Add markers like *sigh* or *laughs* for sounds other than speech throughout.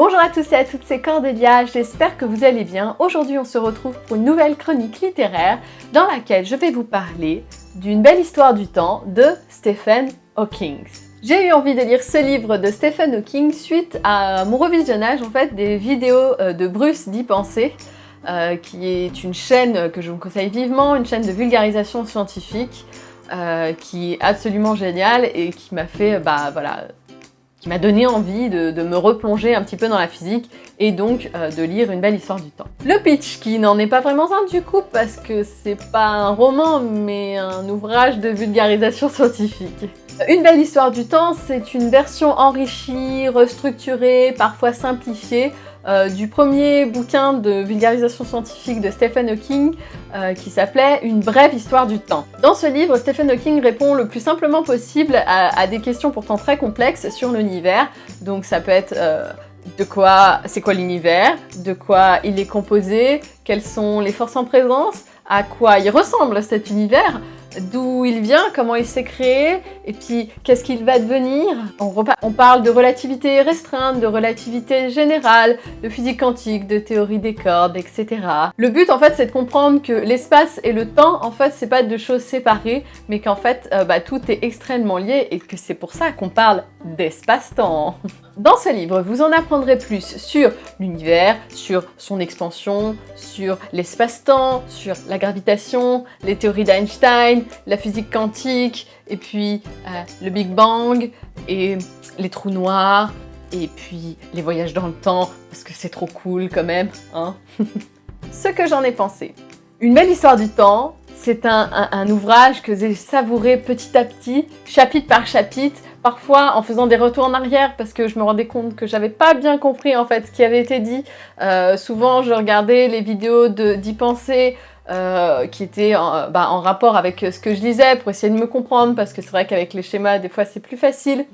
Bonjour à tous et à toutes, c'est Cordélia, j'espère que vous allez bien. Aujourd'hui on se retrouve pour une nouvelle chronique littéraire dans laquelle je vais vous parler d'une belle histoire du temps de Stephen Hawking. J'ai eu envie de lire ce livre de Stephen Hawking suite à mon revisionnage en fait des vidéos euh, de Bruce d'y penser, euh, qui est une chaîne que je vous conseille vivement, une chaîne de vulgarisation scientifique euh, qui est absolument géniale et qui m'a fait, bah voilà, qui m'a donné envie de, me replonger un petit peu dans la physique et donc euh, de lire Une belle histoire du temps. Le pitch, qui n'en est pas vraiment un du coup parce que c'est pas un roman mais un ouvrage de vulgarisation *laughs* scientifique. Une belle histoire du temps, c'est une version enrichie, restructurée, parfois simplifiée euh, du premier bouquin de vulgarisation scientifique de Stephen Hawking euh, qui s'appelait Une brève histoire du temps. Dans ce livre, Stephen Hawking répond le plus simplement possible à, des questions pourtant très complexes sur l'univers. Donc ça peut être euh, de quoi, c'est quoi l'univers, de quoi il est composé, quelles sont les forces en présence, à quoi il ressemble cet univers, d'où il vient, comment il s'est créé, et puis qu'est-ce qu'il va devenir. On, parle de relativité restreinte, de relativité générale, de physique quantique, de théorie des cordes, etc. Le but en fait c'est de comprendre que l'espace et le temps en fait c'est pas deux choses séparées, mais qu'en fait euh, bah, tout est extrêmement lié et que c'est pour ça qu'on parle d'espace-temps. Dans ce livre, vous en apprendrez plus sur l'univers, sur son expansion, sur l'espace-temps, sur la gravitation, les théories d'Einstein, la physique quantique, et puis euh, le Big Bang, et les trous noirs, et puis les voyages dans le temps, parce que c'est trop cool quand même, hein *laughs* Ce que j'en ai pensé. Une belle histoire du temps, c'est un ouvrage que j'ai savouré petit à petit, chapitre par chapitre, parfois en faisant des retours en arrière parce que je me rendais compte que j'avais pas bien compris en fait ce qui avait été dit. Euh, souvent je regardais les vidéos d'y penser euh, qui étaient en, bah, en, rapport avec ce que je lisais pour essayer de me comprendre parce que c'est vrai qu'avec les schémas des fois c'est plus facile.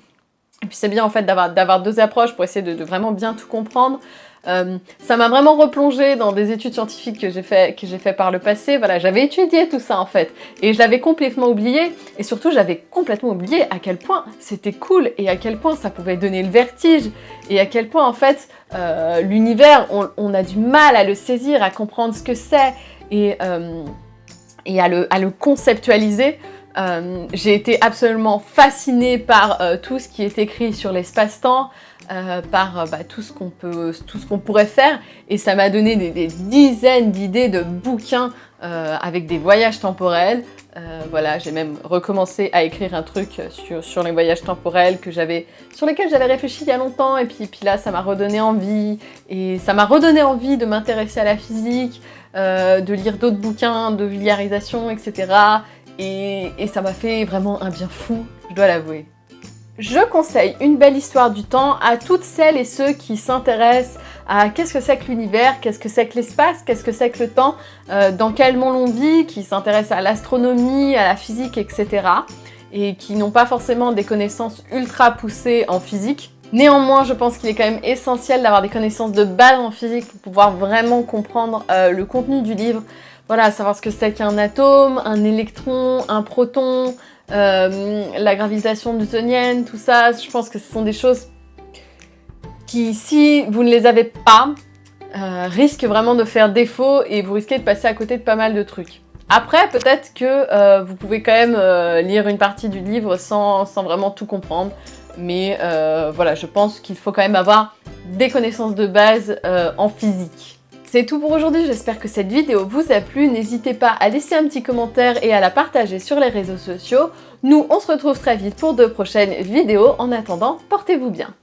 Et puis c'est bien en fait d'avoir deux approches pour essayer de, vraiment bien tout comprendre. Euh, ça m'a vraiment replongé dans des études scientifiques que j'ai fait, fait par le passé. Voilà, j'avais étudié tout ça en fait. Et je l'avais complètement oublié. Et surtout, j'avais complètement oublié à quel point c'était cool et à quel point ça pouvait donner le vertige. Et à quel point en fait, euh, l'univers, on, a du mal à le saisir, à comprendre ce que c'est et, euh, à, le, conceptualiser. J'ai été absolument fascinée par tout ce qui est écrit sur l'espace-temps, euh, par bah, tout ce qu'on peut, pourrait faire, et ça m'a donné des, dizaines d'idées de bouquins avec des voyages temporels. voilà, j'ai même recommencé à écrire un truc sur, les voyages temporels que j'avais, sur lesquels j'avais réfléchi il y a longtemps, et puis là, ça m'a redonné envie, et ça m'a redonné envie de m'intéresser à la physique, de lire d'autres bouquins de vulgarisation, etc et, ça m'a fait vraiment un bien fou, je dois l'avouer. Je conseille Une belle histoire du temps à toutes celles et ceux qui s'intéressent à qu'est-ce que c'est que l'univers, qu'est-ce que c'est que l'espace, qu'est-ce que c'est que le temps, euh, dans quel monde on vit, qui s'intéressent à l'astronomie, à la physique, etc. Et qui n'ont pas forcément des connaissances ultra poussées en physique. Néanmoins, je pense qu'il est quand même essentiel d'avoir des connaissances de base en physique pour pouvoir vraiment comprendre euh, le contenu du livre, voilà, savoir ce que c'est qu'un atome, un électron, un proton, euh, la gravitation newtonienne, tout ça, je pense que ce sont des choses qui, si vous ne les avez pas, euh, risquent vraiment de faire défaut et vous risquez de passer à côté de pas mal de trucs. Après, peut-être que euh, vous pouvez quand même lire une partie du livre sans, sans vraiment tout comprendre, mais voilà, je pense qu'il faut quand même avoir des connaissances de base en physique. C'est tout pour aujourd'hui, j'espère que cette vidéo vous a plu. N'hésitez pas à laisser un petit commentaire et à la partager sur les réseaux sociaux. Nous, on se retrouve très vite pour de prochaines vidéos. En attendant, portez-vous bien.